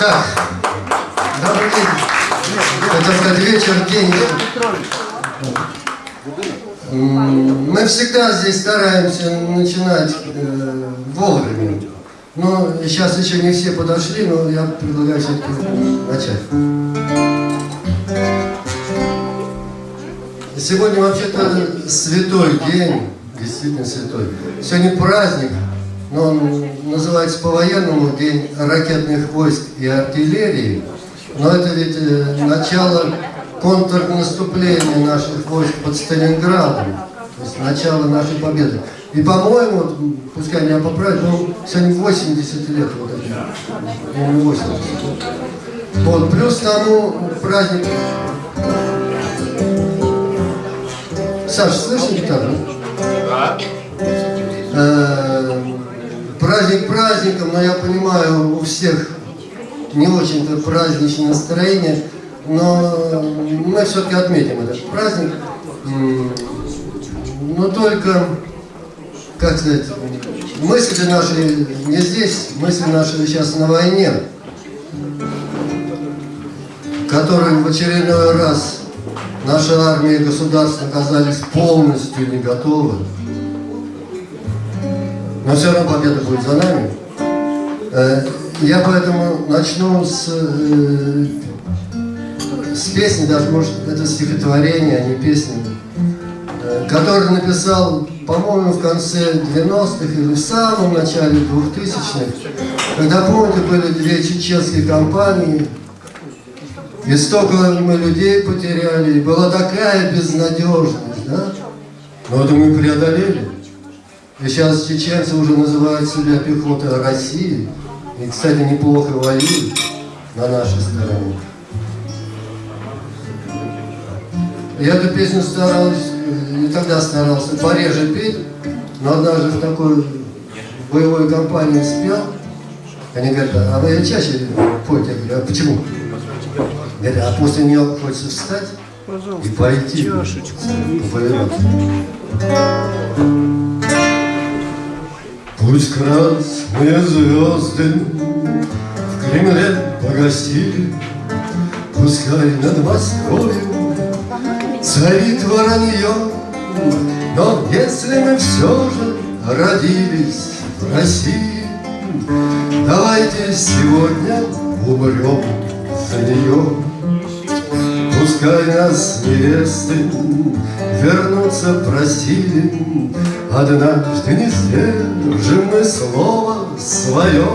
Так, добрый день. Хотел сказать вечер, день. Мы всегда здесь стараемся начинать э, вовремя. Но сейчас еще не все подошли, но я предлагаю все-таки начать. Сегодня вообще-то святой день, действительно святой. Сегодня праздник, но он называется по-военному День ракетных войск и артиллерии. Но это ведь э, начало контрнаступления наших войск под Сталинградом. То есть начало нашей победы. И, по-моему, пускай меня поправят, но сегодня 80 лет вот это. 80. Вот, плюс тому праздник... Саша, слышишь гитару? Да. Праздник праздником, но я понимаю, у всех не очень-то праздничное настроение, но мы все-таки отметим этот праздник. Но только, как сказать, мысли наши не здесь, мысли наши сейчас на войне, которой в очередной раз наша армия и государство оказались полностью не готовы. Но все равно победа будет за нами. Э, я поэтому начну с, э, с песни, даже может это стихотворение, а не песня, э, который написал, по-моему, в конце 90-х или в самом начале 2000-х, когда, помните, были две чеченские компании, и столько мы людей потеряли, и была такая безнадежность, да? Но это мы преодолели. И сейчас чеченцы уже называют себя пехотой России. И, кстати, неплохо воюют на нашей стороне. Я эту песню старался, не тогда старался, пореже петь, но однажды в такой боевой компании спел. Они говорят, а вы чаще пойте? Я говорю, а почему? Говорят, а после нее хочется встать и пойти воевать. Пусть красные звезды в Кремле погасили, Пускай над Москвой царит воронье, Но если мы все же родились в России, Давайте сегодня умрем за нее. Пускай нас невесты вернуться просили, Однажды не сдержим мы слово свое,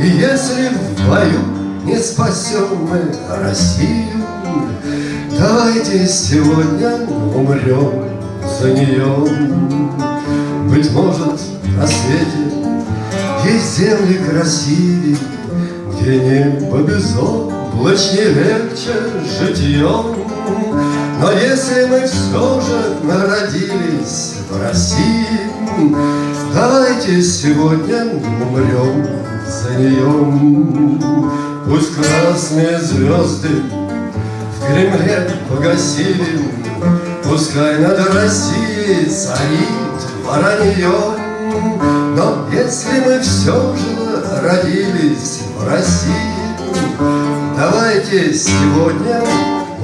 И если в бою не спасем мы Россию, Давайте сегодня умрем за нее. Быть может, на свете есть земли красивее, Где небо безумно Лучше легче житьем. Но если мы все же народились в России Давайте сегодня умрем за нее Пусть красные звезды в Кремле погасили Пускай над Россией царит воронье. Но если мы все же родились в России Давайте сегодня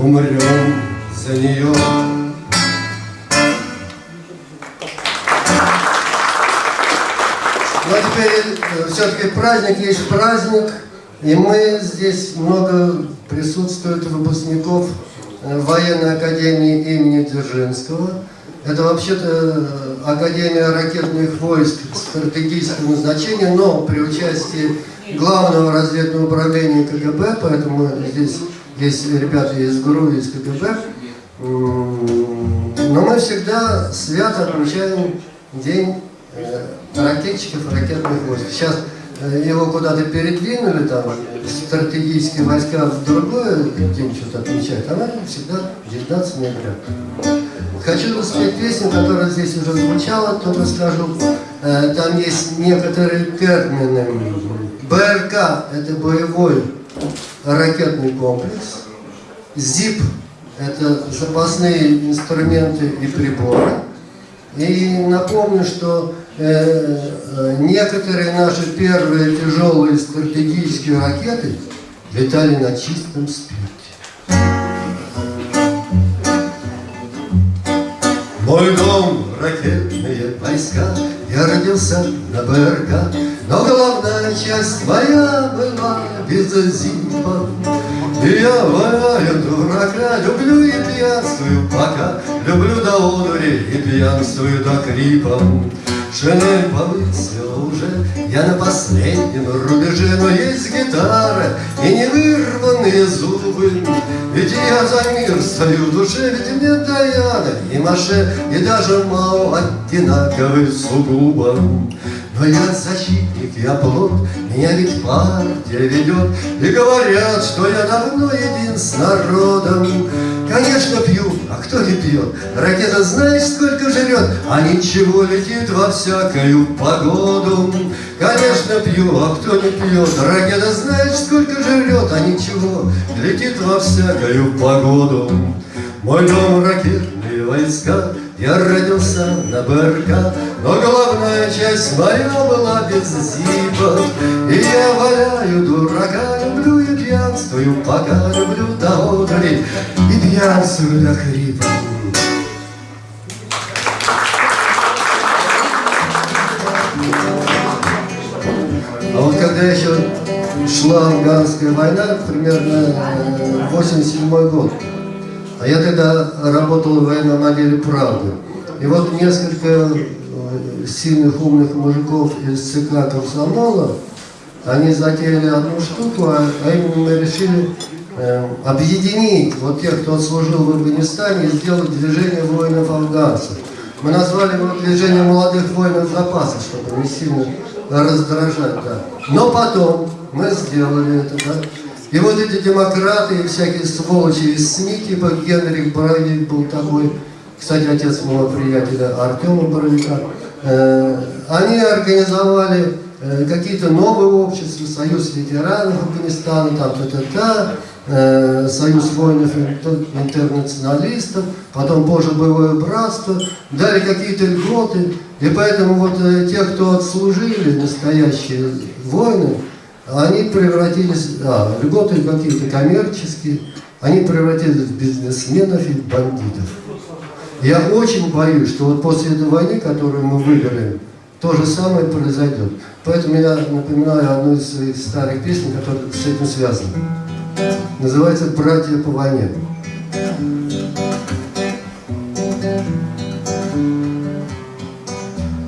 умрем за нее. Ну а теперь э, все-таки праздник есть праздник, и мы здесь много присутствует выпускников э, военной академии имени Дзержинского. Это вообще-то э, Академия ракетных войск стратегического назначения, но при участии главного разведного управления КГБ, поэтому здесь есть ребята из ГРУ, из КГБ. Но мы всегда свято отмечаем День э, ракетчиков ракетных войск. Сейчас э, его куда-то передвинули, там, стратегические войска в другое день что-то отмечают, а мы всегда 19 ноября. Хочу спеть песню, которая здесь уже звучала, только скажу, э, там есть некоторые термины, БРК – это боевой ракетный комплекс. ЗИП – это запасные инструменты и приборы. И напомню, что э, некоторые наши первые тяжелые стратегические ракеты летали на чистом спирте. Мой дом – ракетные войска, я родился на БРК, но главная часть моя была без зипа. И я валяю дурака, люблю и пьянствую пока, Люблю до одури и пьянствую до крипа. Шинель повысила уже, я на последнем рубеже, Но есть гитара и не вырванные зубы. Ведь я за мир стою в душе, ведь мне Даяна и Маше, И даже Мао одинаковы сугубо. Я защитник, я плод, меня ведь партия ведет, И говорят, что я давно един с народом. Конечно, пью, а кто не пьет? Ракета знаешь, сколько жрет, а ничего летит во всякую погоду. Конечно, пью, а кто не пьет? Ракета знаешь, сколько жрет, а ничего летит во всякую погоду. Мой дом ракетные войска, я родился на БРК, но главная часть моя была без зипа. И я валяю дурака, люблю и пьянствую, пока люблю до одури, и пьянствую до хрипа. А вот когда еще шла афганская война, примерно 87 год, а я тогда работал в военном отделе «Правды». И вот несколько э, сильных, умных мужиков из ЦК комсомола, они затеяли одну штуку, а, а именно мы решили э, объединить вот тех, кто служил в Афганистане, и сделать движение воинов-афганцев. Мы назвали его движение молодых воинов запаса, чтобы не сильно раздражать. Да. Но потом мы сделали это, да. И вот эти демократы и всякие сволочи из СМИ, типа Генрих Боровик был такой, кстати, отец моего приятеля Артема Боровика, э, они организовали э, какие-то новые общества, Союз ветеранов Афганистана, там та-та-та, э, Союз воинов интернационалистов, потом Божье боевое братство, дали какие-то льготы, и поэтому вот э, те, кто отслужили, настоящие воины, они превратились, а, льготы какие-то коммерческие, они превратились в бизнесменов и бандитов. Я очень боюсь, что вот после этой войны, которую мы выиграем, то же самое произойдет. Поэтому я напоминаю одну из своих старых песен, которая с этим связана. Называется «Братья по войне».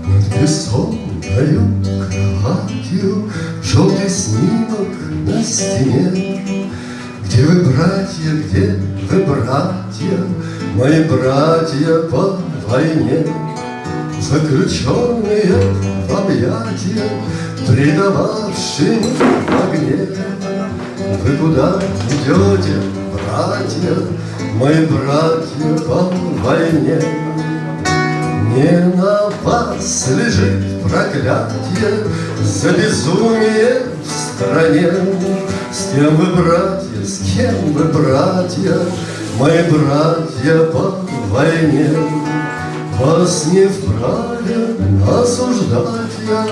Над бессонною стене Где вы, братья, где вы, братья? Мои братья по войне. Заключенные в объятия Предававшие в огне. Вы куда идете, братья? Мои братья по войне. Не на вас лежит проклятие За безумие в стране. С кем вы, братья, с кем вы, братья, Мои братья по войне? Вас не вправе осуждать я,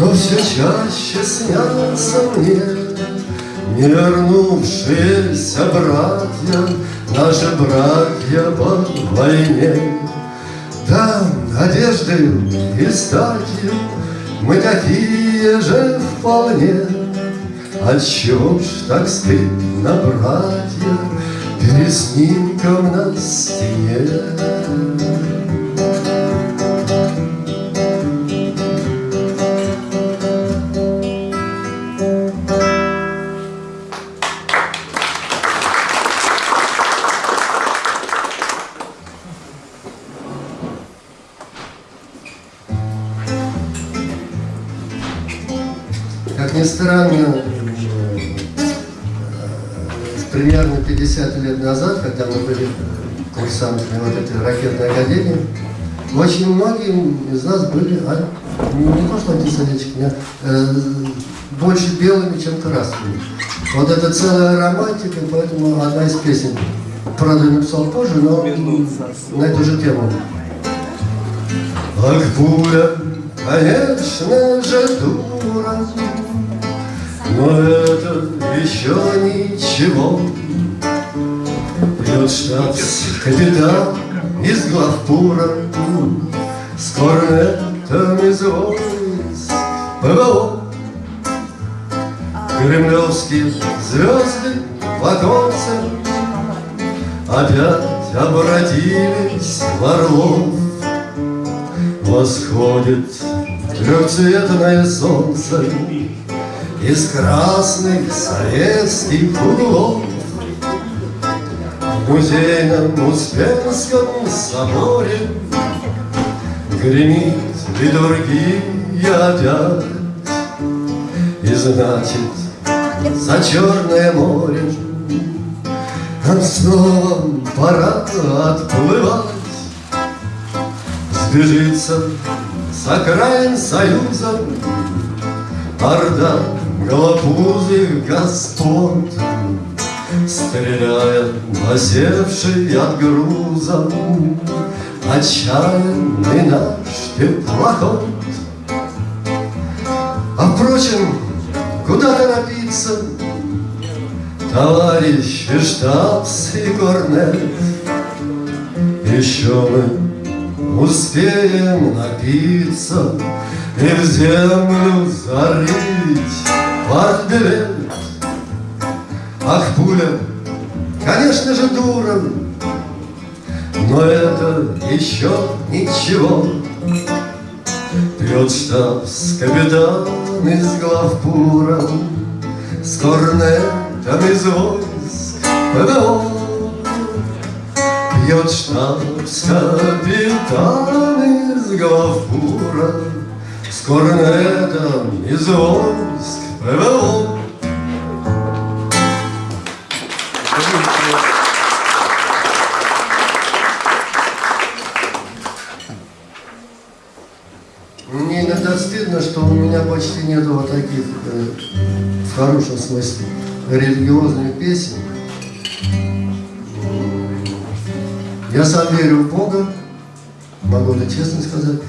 Но все чаще снятся мне Не вернувшиеся братья, Наши братья по войне. Да, надеждою и статью Мы такие же вполне. Отчего ж так стыдно, братья, Перед снимком на стене? 50 лет назад, когда мы были курсантами вот этой ракетной академии, очень многие из нас были, а, не, не то что антисоветчики, э, больше белыми, чем красными. Вот это целая романтика, поэтому одна из песен, правда, написал позже, но на эту же тему. Ах, буря конечно же, дура, но это еще ничего. Пьет штабс-капитан из главпура С корнетом из войск ПВО. Кремлевские звезды в оконце Опять обратились в орлов. Восходит трехцветное солнце Из красных советских углов В музейном Успенском соборе Гремит литургия опять И значит, за Черное море Нам снова пора отплывать. Сбежится с окраин Союза Орда голопузых господ Стреляя насевший от груза. Отчаянный наш теплоход. А впрочем, куда торопиться? Товарищи штабс и корнет. Еще мы Успеем напиться И в землю зарыть партбилет Ах, пуля, конечно же, дура Но это еще ничего. Пьет штабс капитан из главпура С корнетом из войск ПВО. Пьет штабс-капитан из главпура С корнетом из войск ПВО почти нет вот таких, э, в хорошем смысле, религиозных песен. Я сам верю в Бога, могу это честно сказать,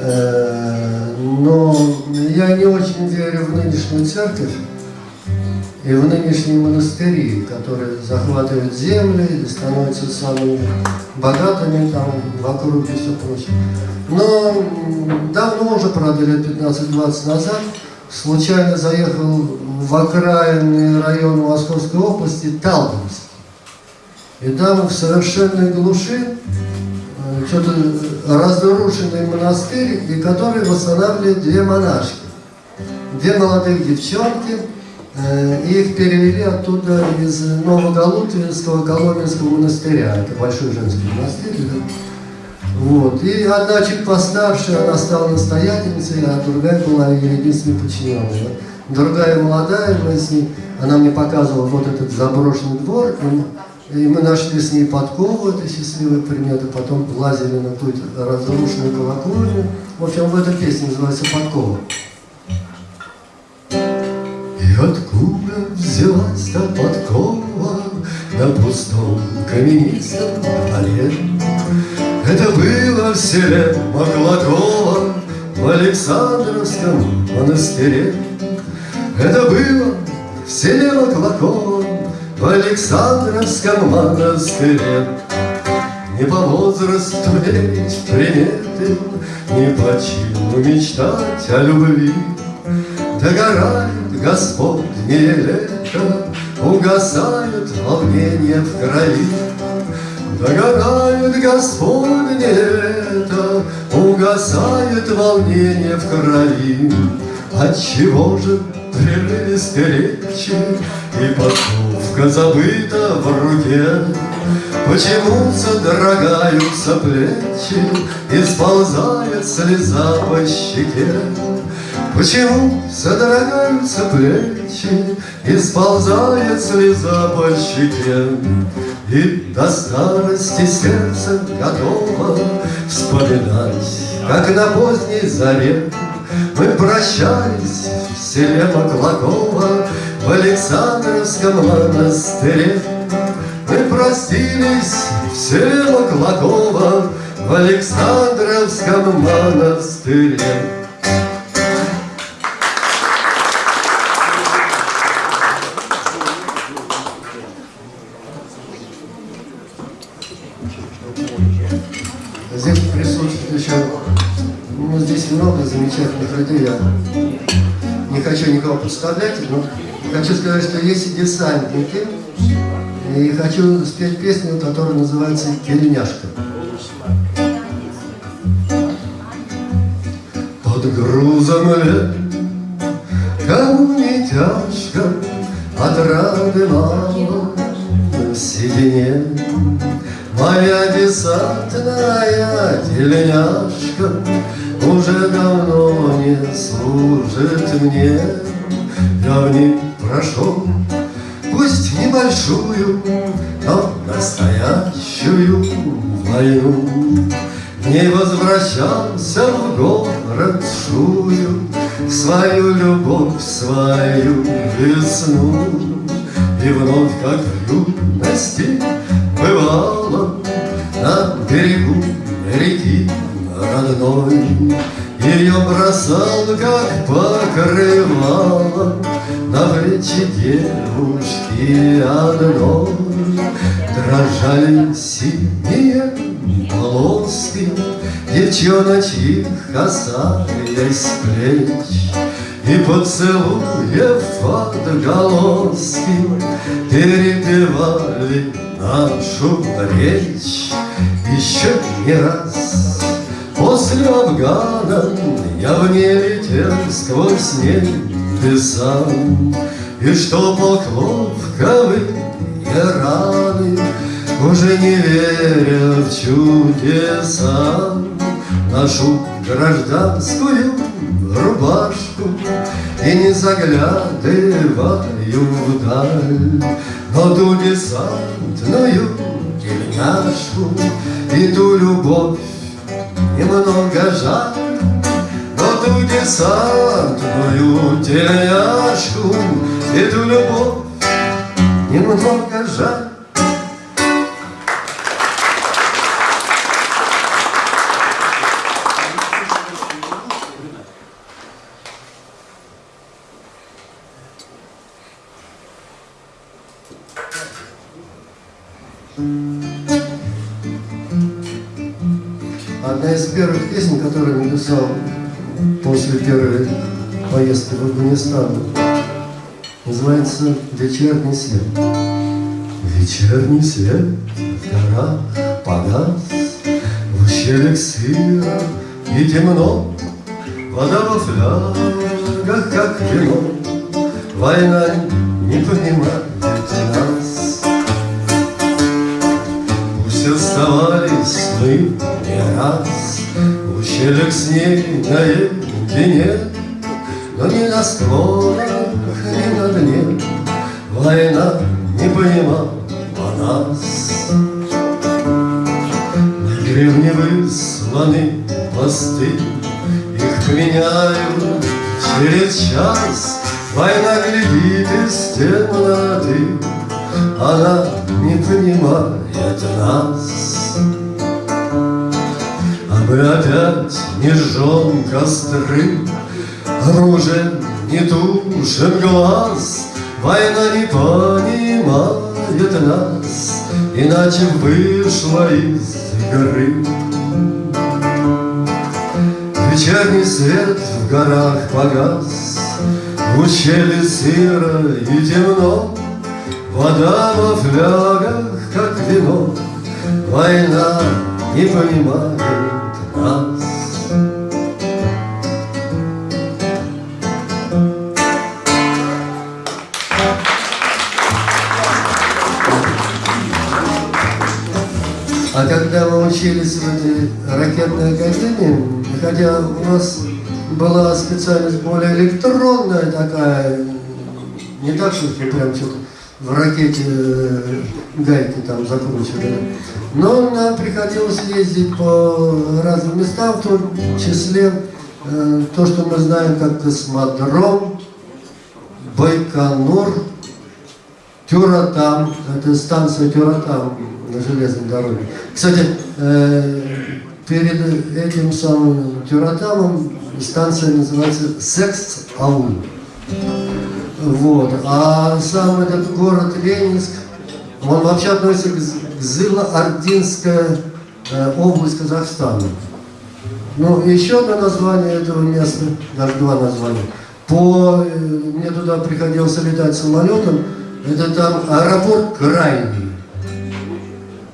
Э, но я не очень верю в нынешнюю церковь и в нынешние монастыри, которые захватывают земли становятся самыми богатыми там вокруг и все прочее. Но давно уже, правда, лет 15-20 назад, случайно заехал в окраинный район Московской области Талдомск. И там в совершенной глуши э, что-то разрушенный монастырь, и который восстанавливают две монашки. Две молодых девчонки, э, их перевели оттуда из Новоголутвинского Коломенского монастыря. Это большой женский монастырь. Вот. И одна чуть постарше, она стала настоятельницей, а другая была ее единственной подчиненной. Другая молодая, мы с ней, она мне показывала вот этот заброшенный двор, и, мы нашли с ней подкову, это счастливый примет, и потом лазили на какую-то разрушенную колокольню. В общем, в этой песне называется «Подкова». И откуда взялась та подкова На пустом каменистом дворе? Это было в селе Маклакова В Александровском монастыре. Это было в селе Маклакова В Александровском монастыре. Не по возрасту верить приметы, Не по чину мечтать о любви. Догорает Господнее лето, Угасает волнение в крови. Догорает Господнее лето, Угасает волнение в крови. Отчего же прерывисты речи, И подковка забыта в руке? Почему содрогаются плечи И сползает слеза по щеке? Почему содрогаются плечи И сползает слеза по щеке? И до старости сердце готово Вспоминать, как на поздней заре Мы прощались в селе Маклакова В Александровском монастыре Мы простились в селе Маклакова в Александровском монастыре. Людей. Я не хочу никого представлять, но хочу сказать, что есть и десантники. И хочу спеть песню, которая называется «Тельняшка». Под грузом лет, кому не тяжко, Отрады мало в седине. Моя десантная тельняшка Уже давно не служит мне. Я в ней прошел, пусть небольшую, Но настоящую войну. Не возвращался в город шую, Свою любовь, свою весну. И вновь, как в юности, бывало На берегу реки родной. Ее бросал, как покрывало На плечи девушки одной. Дрожали синие полоски Девчоночьих касаясь плеч. И поцелуев отголоски Перепевали нашу речь Еще не раз после Афгана Я в ней летел сквозь небеса И что полк ловковые раны Уже не веря в чудеса. Нашу гражданскую рубашку И не заглядываю вдаль. Но ту десантную тельняшку И ту любовь немного жаль Но ту десантную тельняшку И ту любовь немного жаль написал после первой поездки в Афганистан, называется «Вечерний свет». Вечерний свет? В горах погас, В ущельях сыро и темно, Вода во флягах, как вино, Война не понимает нас. Пусть оставались мы не раз Ущельях с ней наедине, Но ни на склонах, ни на дне Война не понимала нас. На деревне высланы посты, Их меняют через час, Война глядит из темноты, Она не понимает нас. Мы опять не жжем костры, Оружием не тушим глаз, Война не понимает нас, Иначе вышла из игры. Вечерний свет в горах погас, В ущелье сыро и темно, Вода во флягах, как вино, Война не понимает нас. А когда мы учились в этой ракетной академии, хотя у нас была специальность более электронная такая, не так, что прям что-то в ракете э, гайки там закручивали, но нам приходилось ездить по разным местам, в том числе э, то, что мы знаем как космодром, Байконур, Тюратам, это станция Тюратам на железной дороге. Кстати, э, перед этим самым Тюратамом станция называется Секс-Аул. Вот. А сам этот город Ленинск, он вообще относится к Зыло-Ординская э, область Казахстана. Ну, еще одно название этого места, даже два названия. По, э, мне туда приходилось летать самолетом, это там аэропорт Крайний.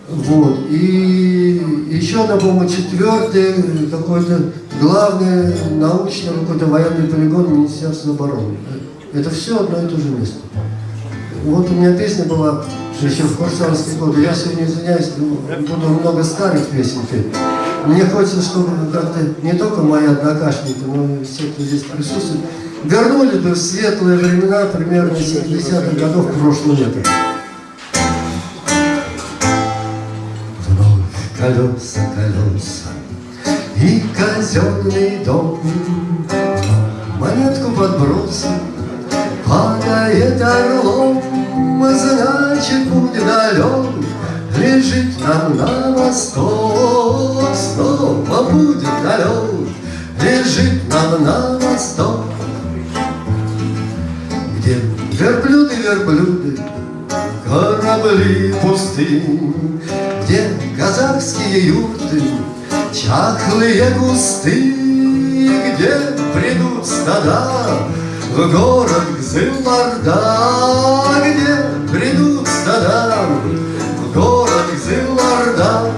Вот. И еще одно, по-моему, четвертый, какой-то главный научный какой-то военный полигон Министерства обороны. Это все одно и то же место. Вот у меня песня была еще в курсантские годы. Я сегодня извиняюсь, буду много старых песен петь. Мне хочется, чтобы как-то не только мои однокашники, но и все, кто здесь присутствует, вернули бы в светлые времена примерно 70-х годов прошлого века. Вновь колеса, колеса и казенный дом Монетку подбросил, падает орлом Значит, будет далек, лежит нам на восток Снова будет далек, лежит нам на восток. Где верблюды, верблюды, корабли пустынь Где казахские юрты, чахлые кусты Где придут стада в город Гзыларда Где придут стада в город Гзыларда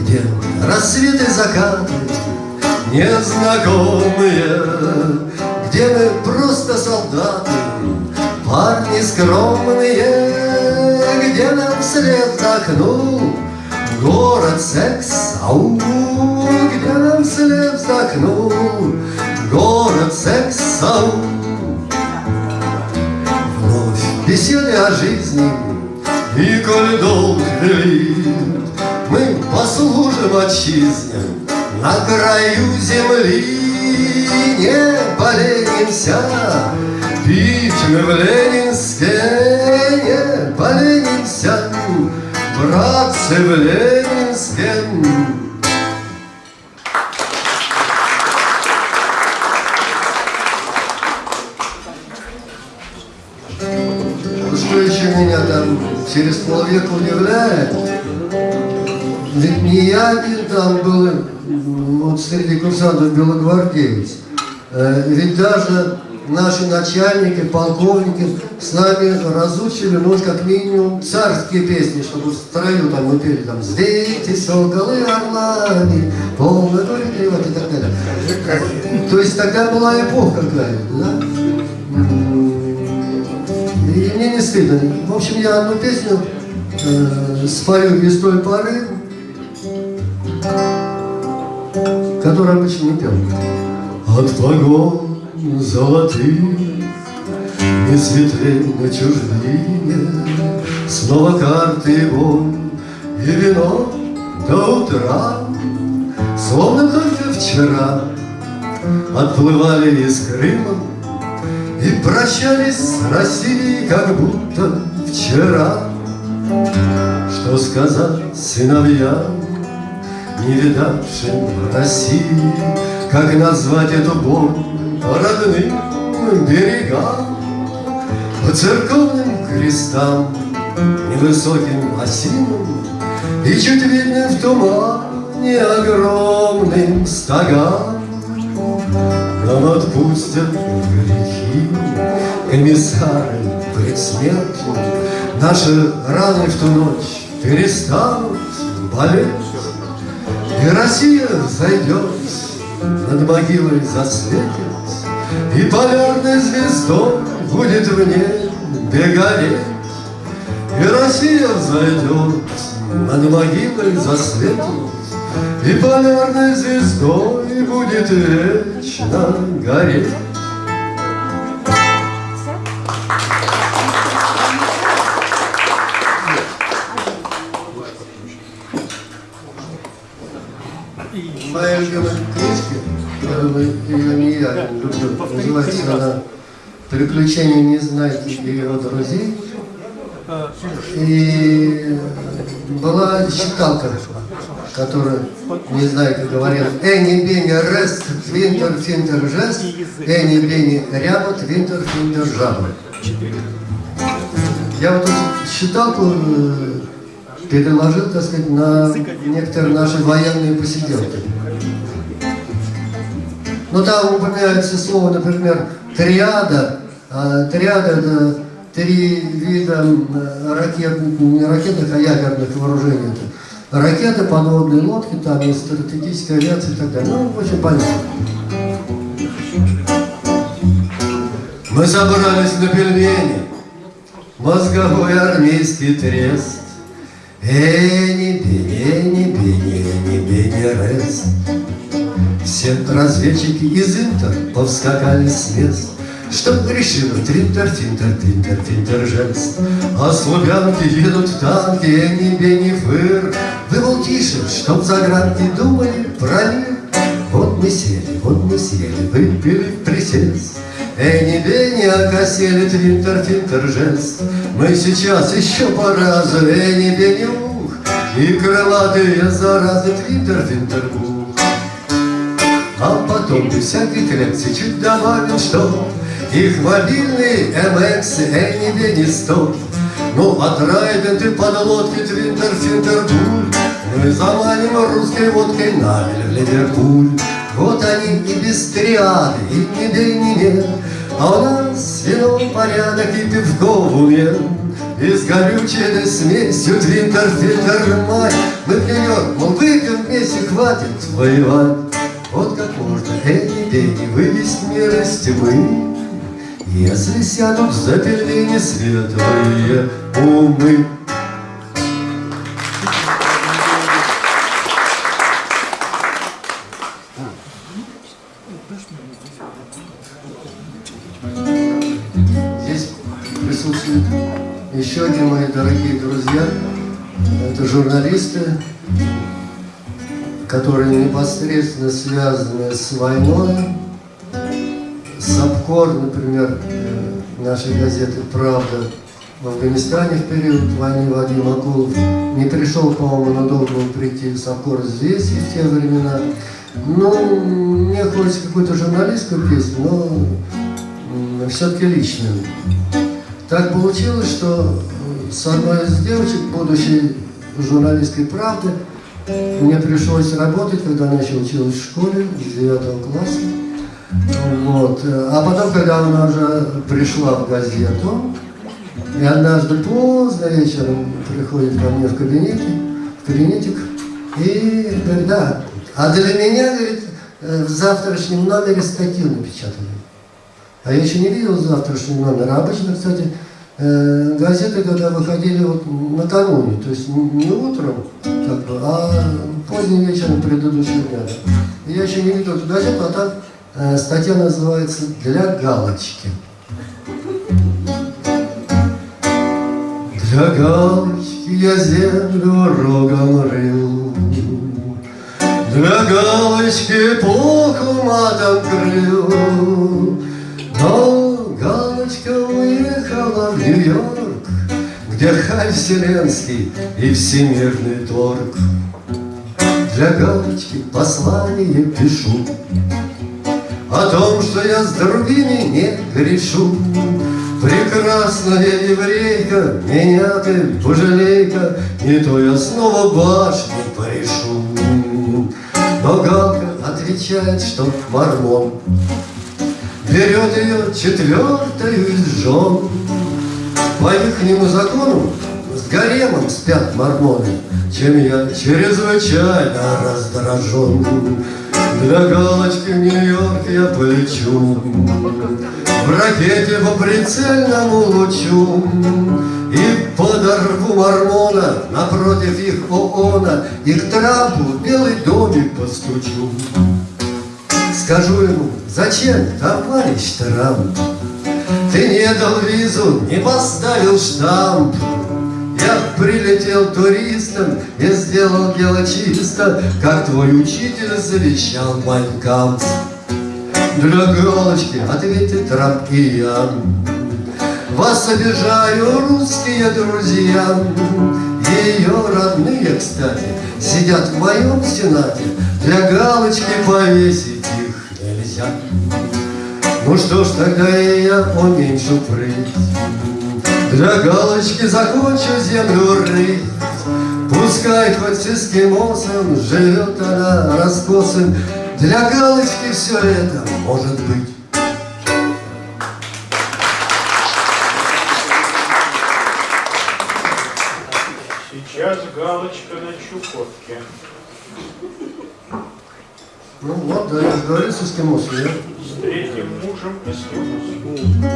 Где рассветы закаты незнакомые Где мы просто солдаты, парни скромные Где нам вслед вздохнул город секс, ау, где нам вслед вздохнул город секс, ау. Вновь беседы о жизни, и коль долг велит, мы послужим отчизне на краю земли. Не поленимся, пить мы в Ленинске, не поленимся, братцы в Ленинске. Через полвека удивляет, ведь не я один там был, вот среди курсантов белогвардеец, Э, ведь даже наши начальники, полковники с нами разучили, ну, как минимум, царские песни, чтобы в строю там мы пели, там, «Взвейте соколы орлами, полный вот и так далее. То есть тогда была эпоха какая-то, да? И мне не стыдно. В общем, я одну песню э, спою без той поры, которую обычно не пел. От погон золотых Не светлей на чужбине Снова карты и боль И вино до утра Словно только вчера Отплывали из Крыма И прощались с Россией Как будто вчера Что сказать сыновьям Не видавшим России как назвать эту боль родным берегам, По церковным крестам, невысоким осинам И чуть видным в тумане огромным стогам. Нам отпустят грехи комиссары предсмертные, Наши раны в ту ночь перестанут болеть, И Россия зайдет над могилой засветит, И полярной звездой будет в небе гореть, И Россия взойдет, над могилой засветит, И полярной звездой будет вечно гореть. Моя любимая книжка, которую ее не я люблю, называется она «Приключения Незнайки и его друзей». И была считалка, которая, не знаю, как говорят, Эни Бени Рест, Винтер Финтер Жест, Эни Бени Рябот, Винтер Финтер Жабот. Я вот эту считалку э, переложил, так сказать, на некоторые наши военные посиделки. Ну там упоминается слово, например, триада. А, триада это три вида ракет, не ракетных, а ядерных вооружений. Это ракеты, подводные лодки, там и стратегическая авиация и так далее. Ну, очень понятно. Мы собрались на пельмени, мозговой армейский трест. Эни, бени, бени, бени, бени, рест. Все разведчики из Интер повскакали с мест, Чтоб решила тринтер, тинтер, тинтер, тинтер, жест. А слуганки едут в танки, эни, бени, фыр. Вы, мол, тише, чтоб загранки думали про мир. Вот мы сели, вот мы сели, выпили присест. Эни, бени, окосели, твинтер, тинтер, жест. Мы сейчас еще по разу, эни, бени, ух, И крылатые заразы, твинтер, твинтер, ух. А потом без всяких лекций чуть добавил, что Их мобильные MX, Эни, бени, стоп. Ну, от Райден под лодки, твинтер, финтер, буль. Мы заманим русской водкой Навель в Ливерпуль. Вот они и без триады, и ни бей, ни нет. А у нас вино порядок и пивко в уме. И с горючей смесью твинтер, фильтр, май Мы в Нью-Йорк, мол, выпьем вместе, хватит воевать. Вот как можно эти деньги вывести мир из тьмы, Если сядут за пельмени светлые умы. Еще один мои дорогие друзья, это журналисты, которые непосредственно связаны с войной. Сапкор, например, э, нашей газеты «Правда» в Афганистане в период войны Вадим Акулов не пришел, по-моему, но должен прийти Сапкор здесь и в те времена. Ну, мне хочется какую-то журналистскую песню, но все-таки личную. Так получилось, что с одной из девочек, будущей журналисткой «Правды», мне пришлось работать, когда еще училась в школе, с 9 класса. Вот. А потом, когда она уже пришла в газету, и однажды поздно вечером приходит ко мне в кабинете, в кабинетик, и говорит, да, а для меня, говорит, в завтрашнем номере статью напечатали. А я еще не видел завтрашний номер. Обычно, кстати, э, газеты, когда выходили вот накануне, то есть не утром, как бы, а поздним вечером предыдущего дня. Я еще не видел эту газету, а там э, статья называется «Для галочки». Для галочки я землю рогом рыл, Для галочки плохо матом крыл, но галочка уехала в Нью-Йорк, Где хай вселенский и всемирный торг. Для галочки послание пишу О том, что я с другими не грешу. Прекрасная еврейка, меня ты пожалей-ка, Не то я снова башни порешу. Но Галка отвечает, что мормон Берет ее четвертую из жен. По ихнему закону с гаремом спят мормоны, Чем я чрезвычайно раздражен. Для галочки в Нью-Йорк я полечу В ракете по прицельному лучу И подорву мормона напротив их ООНа И к Трампу белый домик постучу. Скажу ему, зачем, товарищ Трамп? Ты не дал визу, не поставил штамп. Я прилетел туристом и сделал дело чисто, Как твой учитель завещал Майнкамп. Для галочки я. В Вас обижаю, русские друзья Ее родные, кстати, сидят в моем сенате Для галочки повесить их нельзя Ну что ж, тогда и я уменьшу прыть Для галочки закончу землю рыть Пускай хоть с эскимосом живет она раскосым Для галочки все это может быть Сейчас галочка на Чукотке. Ну вот, да, я говорю с эскимосом? С третьим мужем эскимос.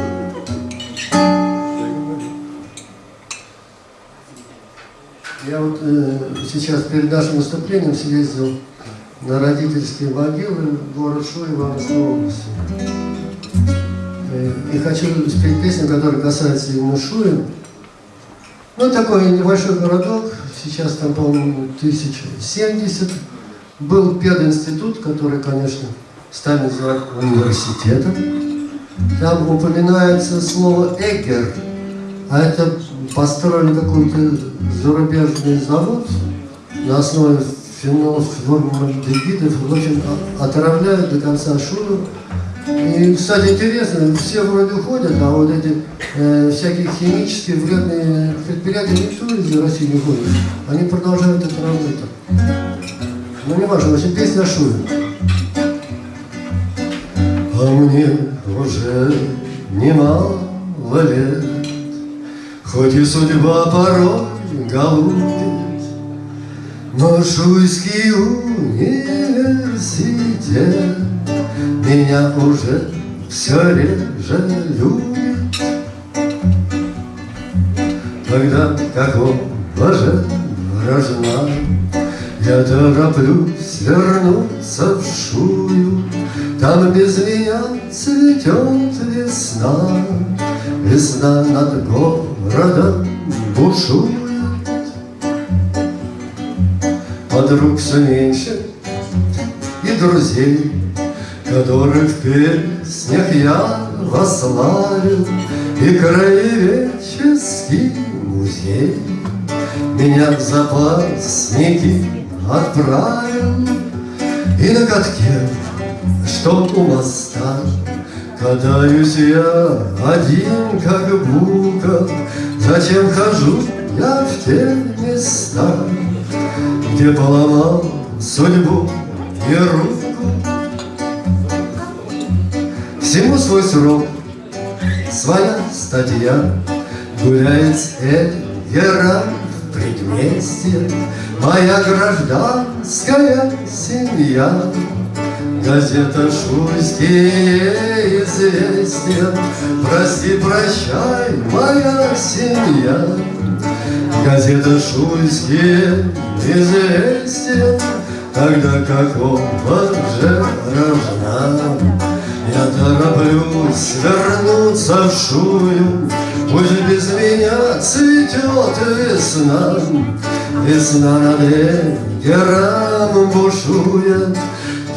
Я вот э, сейчас перед нашим выступлением съездил на родительские могилы в город Шуй Ивановской области. Э, и хочу спеть песню, которая касается именно Шуя. Ну, такой небольшой городок, сейчас там, по-моему, 1070. Был пединститут, который, конечно, стали называть университетом. Там упоминается слово «эгер», а это построили какой-то зарубежный завод на основе фенолов, в общем, отравляют до конца шуну. И, кстати, интересно, все вроде ходят, а вот эти э, всякие химические вредные предприятия никто из России не ходит. Они продолжают это работать. Ну, не важно, значит, песня шуме. А мне уже немало лет, Хоть и судьба порой голубит, Но Шуйский университет Меня уже все реже любит. Тогда какого же рожна Я тороплюсь вернуться в Шую, Там без меня цветет весна, Весна над городом бушует. Подруг все меньше и друзей, Которых в песнях я вославил, И краеведческий музей Меня в запасники отправил, И на катке, что у моста, Катаюсь я один, как бука, Зачем хожу я в те места, Где поломал судьбу и руку? Всему свой срок, своя статья, Гуляет с Эльгера в предместье Моя гражданская семья. Газета «Шуйские известия», Прости, прощай, моя семья. Газета «Шуйские известия», Тогда какого же рожна? Я тороплюсь вернуться в Шую, Пусть без меня цветет весна, Весна над Эгером бушует,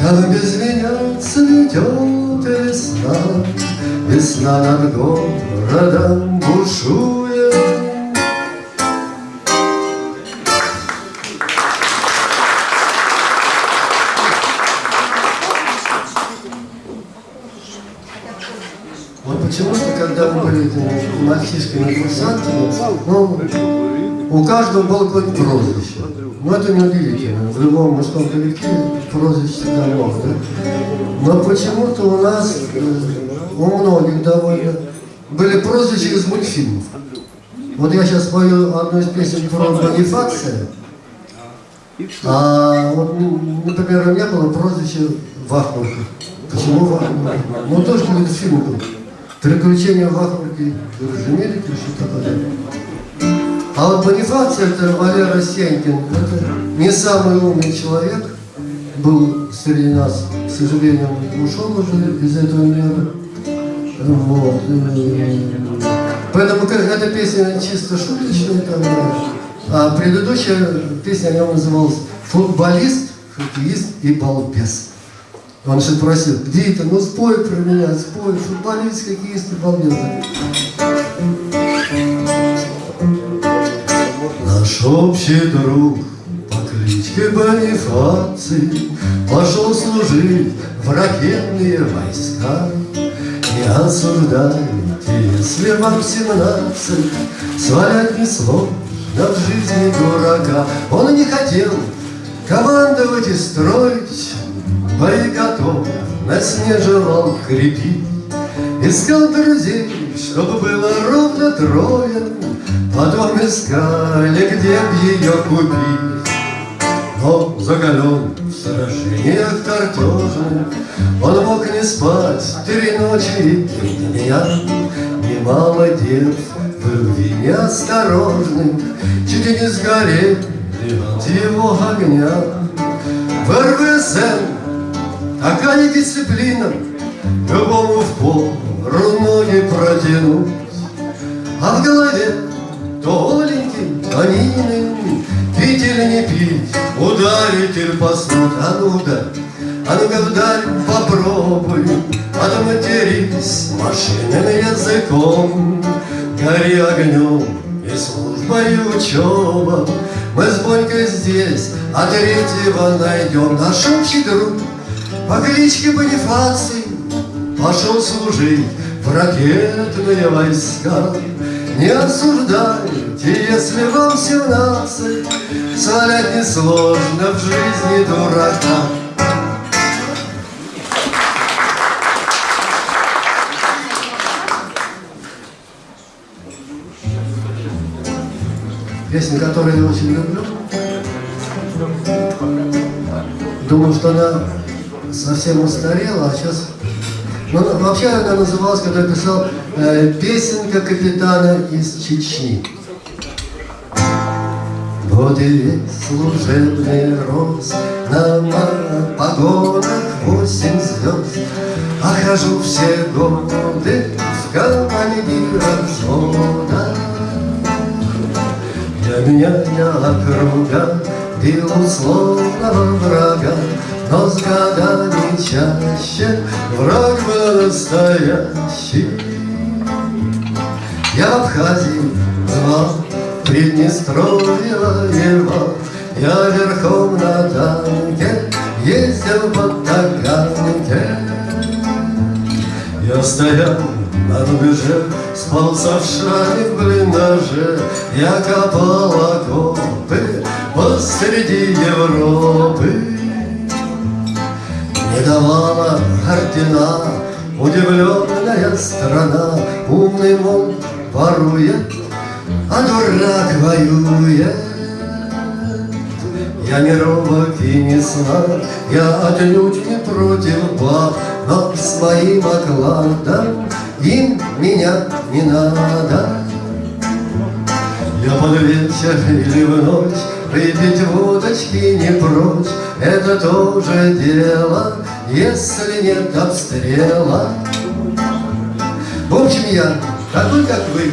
Там без меня цветет весна, Весна над городом бушует. Вот почему-то, когда мы были мальчишками курсантами, ну, у каждого было какое-то прозвище. Но это не удивительно. В любом мужском коллективе прозвище много, да? Но почему-то у нас, э, у многих довольно, были прозвища из мультфильмов. Вот я сейчас спою одну из песен про Бонифация, а вот, м, например, у меня было прозвище Вахмурка. Почему Вахмурка? Ну, тоже какой-то фильм был. Приключения Вахмурки Жемелики, что такое. А вот Бонифаций, это Валера Сенькин, это не самый умный человек, был среди нас, к сожалению, ушел уже из этого мира. Вот. Поэтому эта песня чисто шуточная, а предыдущая песня о нем называлась «Футболист, хоккеист и балбес». Он что просил, где это, ну спой про меня, спой, футболист, хоккеист и балбес. Наш общий друг кличке Бонифаций Пошел служить в ракетные войска. Не осуждайте, если вам семнадцать, Свалять несложно в жизни дурака. Он не хотел командовать и строить, Бои готовность не желал крепить. Искал друзей, чтобы было ровно трое, Потом искали, где б ее купить. Но закален в сражениях картежных, Он мог не спать три ночи и три дня. Немало дев в любви неосторожных Чуть и не сгорели от его огня. В РВСН такая дисциплина, Любому в пору ноги протянуть, А в голове толенький, тонины, Или не пить, ударить или поснуть, А ну да, а ну-ка вдаль попробуй, Отматерись машинным языком, Гори огнем и служба, и учеба. Мы с Бонькой здесь, а третьего найдем. Наш общий друг по кличке Бонифаций Пошел служить в ракетные войска. Не осуждайте, если вам семнадцать, Свалять несложно в жизни дурака. Песня, которую я очень люблю. Думаю, что она совсем устарела, а сейчас... Ну, вообще она называлась, когда я писал э, «Песенка капитана из Чечни». И весь служебный рост На погонах восемь звезд А хожу все годы в Для меня я округа бил условного врага Но с годами чаще враг был настоящий. Я в Абхазии звал Приднестровье воевал, я верхом на танке ездил по Таганке. Я стоял на рубеже, спал со в блиндаже, я копал окопы посреди Европы. Не давала ордена удивленная страна, умный мол ворует, а дурак воюет. Я не робок и не слаб, я отнюдь не против баб, Но с моим окладом им меня не надо. Я под вечер или в ночь Выпить водочки не прочь Это тоже дело, если нет обстрела. В общем, я такой, как вы,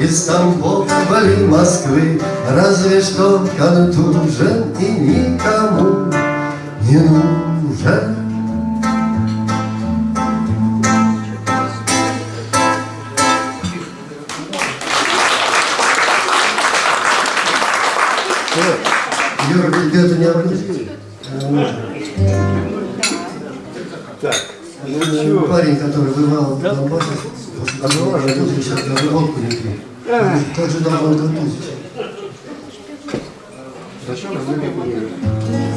из Тамбова или Москвы, Разве что контужен и никому не нужен. Юра, ребята не обращайтесь. Так, ну Э? Парень, который бывал в Донбассе, отбывал, родился сейчас даже водку не пьет. Как же давно готовить? Давно,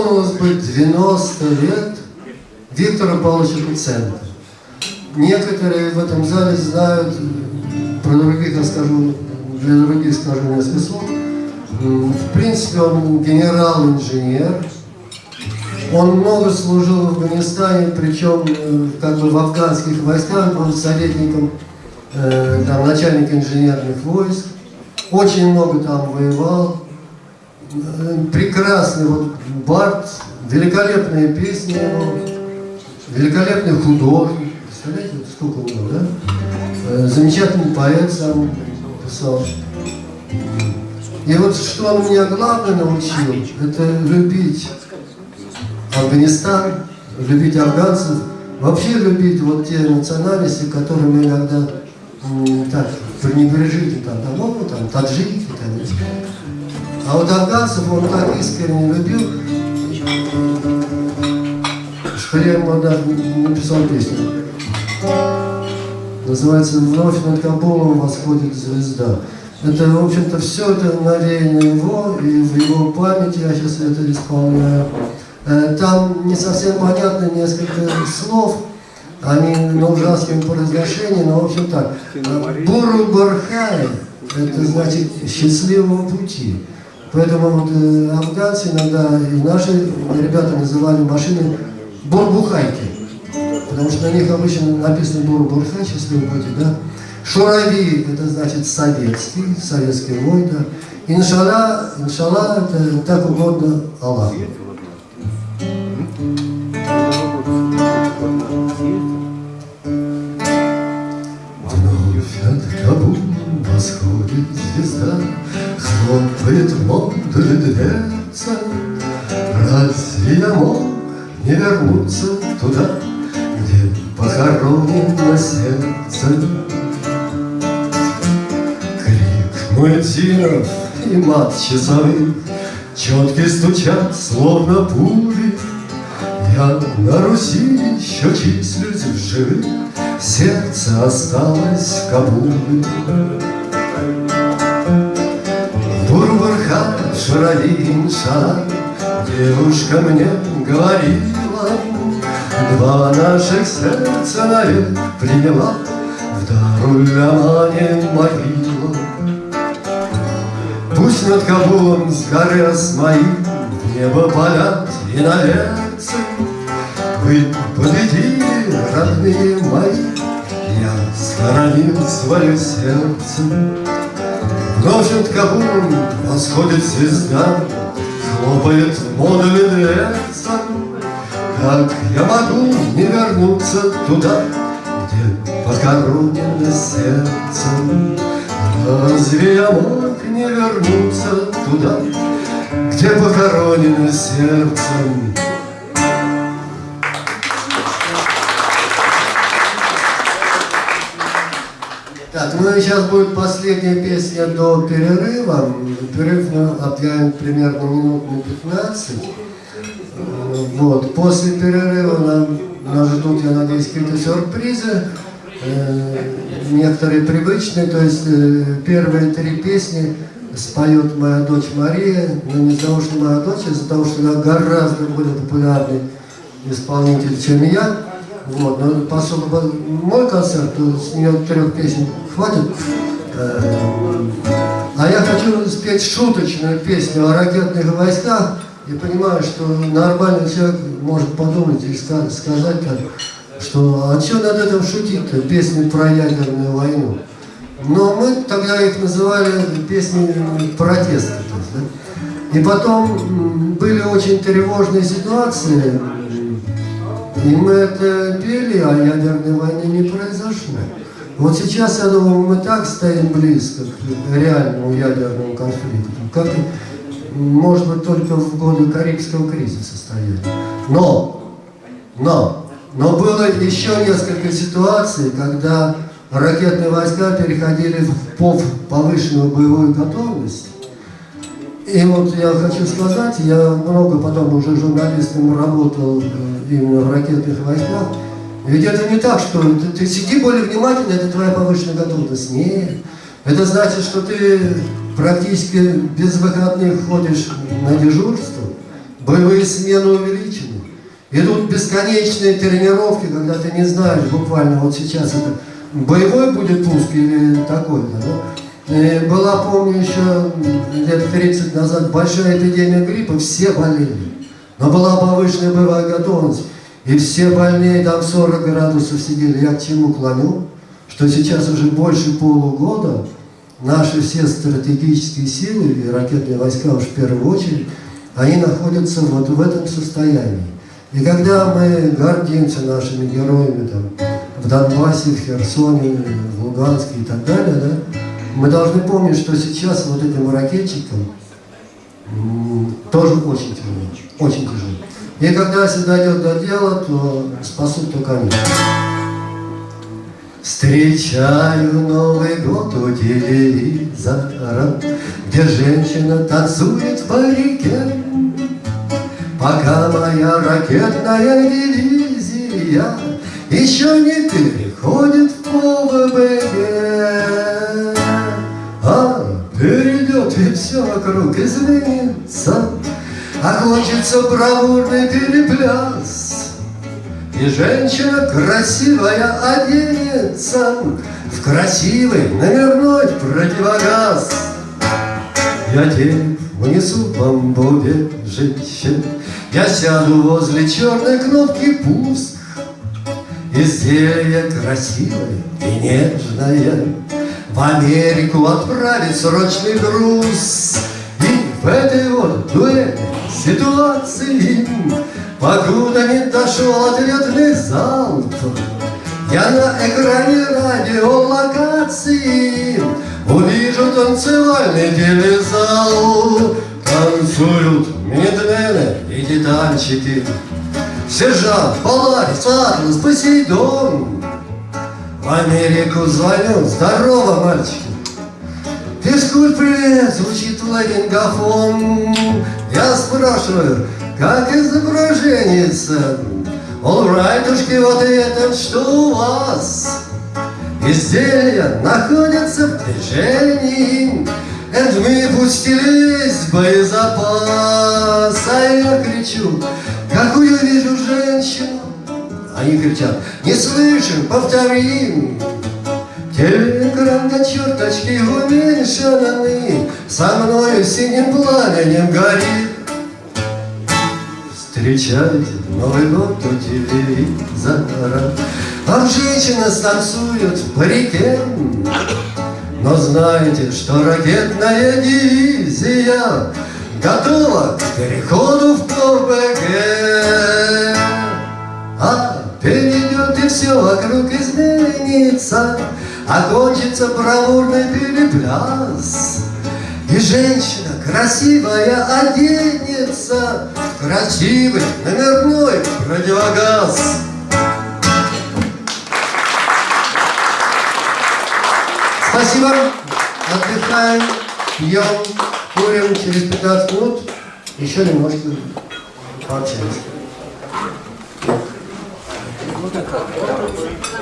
исполнилось бы 90 лет Виктора Павловича Куценко. Некоторые в этом зале знают, про других я скажу, для других скажу несколько слов. В принципе, он генерал-инженер, он много служил в Афганистане, причем э, как бы в афганских войсках, был советником, э, там, начальника инженерных войск. очень много там воевал. Прекрасный вот Барт, великолепные песни его, великолепный художник. Представляете, вот сколько него, да? Э, Замечательный поэт сам писал. И вот что он меня главное научил, это любить Афганистан, любить афганцев, вообще любить вот те национальности, которые мы иногда так пренебрежительно там, там, ну, там, таджики, там, а вот афганцев он так искренне любил, я ему даже написал песню. Называется «Вновь над Кабулом восходит звезда». Это, в общем-то, все это навеяно его, и в его памяти я сейчас это исполняю. Э, Там не совсем понятно несколько слов, они на ужасном произношении, но в общем так. Э, Буру Бархай, это значит счастливого пути. Поэтому вот, э, афганцы иногда и наши ребята называли машины бурбухайки. Потому что на них обычно написано бурбурхай, счастливый пути, да? Шурави, это значит советский, советский вой, да. Иншалла, иншалла, это так угодно Аллаху. Вновь над Кабулом восходит Хлопает модуль дверца. Я мог не вернуться туда, Где похоронено сердце? Крик мультинов и мат часовых Четки стучат, словно пули, я на Руси еще числюсь в живых, Сердце осталось в Кабуле. Иншалла, Девушка мне говорила, Два наших сердца навек приняла В Дарулямане могила. Пусть над Кабулом с горы Асмаил В небо полят и наверцы Вы победили, родные мои Я схоронил свое сердце Вновь над восходит звезда Хлопает в модуле дверца Как я могу не вернуться туда Где похоронено сердце Разве я мог не вернуться туда, Где похоронено сердцем? Так, ну и сейчас будет последняя песня до перерыва. Перерыв мы объявим примерно минут на 15. Вот. После перерыва нам, нас ждут, я надеюсь, какие-то сюрпризы. Э, некоторые привычные, то есть э, первые три песни споет моя дочь Мария, но не из-за того, что моя дочь, а из-за того, что она гораздо более популярный исполнитель, чем я. Вот, но поскольку был мой концерт, то с нее трех песен хватит. Э, А я хочу спеть шуточную песню о ракетных войсках и понимаю, что нормальный человек может подумать и ска- сказать, так, что а что над этим шутить-то, песни про ядерную войну. Но мы тогда их называли песни протеста. да. И потом были очень тревожные ситуации, и мы это пели, а ядерной войны не произошло. Вот сейчас, я думаю, мы так стоим близко к реальному ядерному конфликту, как, может быть, только в годы Карибского кризиса стояли. Но, но, но было еще несколько ситуаций, когда ракетные войска переходили в пов повышенную боевую готовность. И вот я хочу сказать, я много потом уже журналистом работал э, именно в ракетных войсках. Ведь это не так, что ты, ты сиди более внимательно, это твоя повышенная готовность. Нет. Это значит, что ты практически без выходных ходишь на дежурство, боевые смены увеличены. Идут бесконечные тренировки, когда ты не знаешь буквально, вот сейчас это боевой будет пуск или такой-то, да? И была, помню, еще лет 30 назад большая эпидемия гриппа, все болели. Но была повышенная боевая готовность. И все больные там 40 градусов сидели. Я к чему клоню? Что сейчас уже больше полугода наши все стратегические силы и ракетные войска уж в первую очередь, они находятся вот в этом состоянии. И когда мы гордимся нашими героями там, в Донбассе, в Херсоне, в Луганске и так далее, да, мы должны помнить, что сейчас вот этим ракетчикам тоже очень тяжело, очень тяжело. И когда если дойдет до дела, то спасут только они. Встречаю Новый год у телевизора, Где женщина танцует в парике. Пока моя ракетная дивизия Еще не переходит в ОВБГ. И все вокруг изменится, Окончится бравурный перепляс. И женщина красивая оденется В красивый номерной противогаз. Я тень унесу в бомбове женщин, Я сяду возле черной кнопки пуск. Изделие красивое и нежное В Америку отправить срочный груз. И в этой вот дуэльной ситуации Покуда не дошел ответный залп Я на экране радиолокации Увижу танцевальный телезал. Танцуют медлены и титанчики Сержант, Поларис, Атлас, Посейдон В Америку звоню, здорово, мальчики. Физкульт, привет, звучит ларингафон Я спрашиваю, как изображение-то? Олрайтушки, вот это что у вас? Изделия находятся в движении. And мы пустили весь боезапас. А я кричу, какую вижу женщину Они кричат, не слышим, повторим! Телеэкран до черточки уменьшенный Со мною синим пламенем горит! Встречайте Новый год у телевизора Вам женщина станцует в парике. Но знаете, что ракетная дивизия Готова к переходу в ПВГ А перейдет и все вокруг изменится. Окончится бравурный перепляс. И женщина красивая оденется. Красивый номерной противогаз Спасибо, отдыхаем, пьем, курим. Через 15 минут, еще немножко пообщаемся. やめてください。